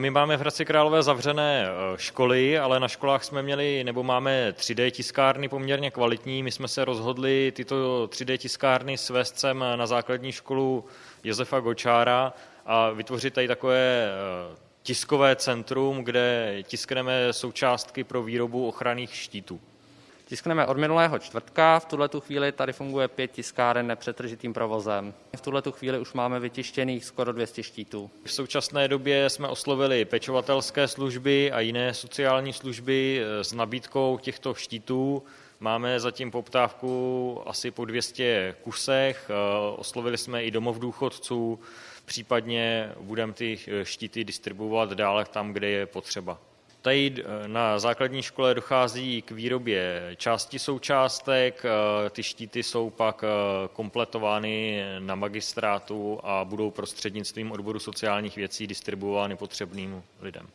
My máme v Hradci Králové zavřené eh, školy, ale na školách jsme měli nebo máme 3D tiskárny poměrně kvalitní. My jsme se rozhodli tyto 3D tiskárny svést sem na základní školu Josefa Gočára a vytvořit tady takové eh, tiskové centrum, kde tiskneme součástky pro výrobu ochranných štítů. Tiskneme od minulého čtvrtka, v tuhle chvíli tady funguje pět tiskáren nepřetržitým provozem. V tuhle chvíli už máme vytištěných skoro 200 štítů. V současné době jsme oslovili pečovatelské služby a jiné sociální služby eh, s nabídkou těchto štítů. Máme zatím poptávku asi po 200 kusech, eh, oslovili jsme i domov důchodců, případně budeme ty eh, štíty distribuovat dále tam, kde je potřeba. Tady eh, na základní škole dochází k výrobě části součástek, eh, ty štíty jsou pak eh, kompletovány na magistrátu a budou prostřednictvím odboru sociálních věcí distribuovány potřebným lidem.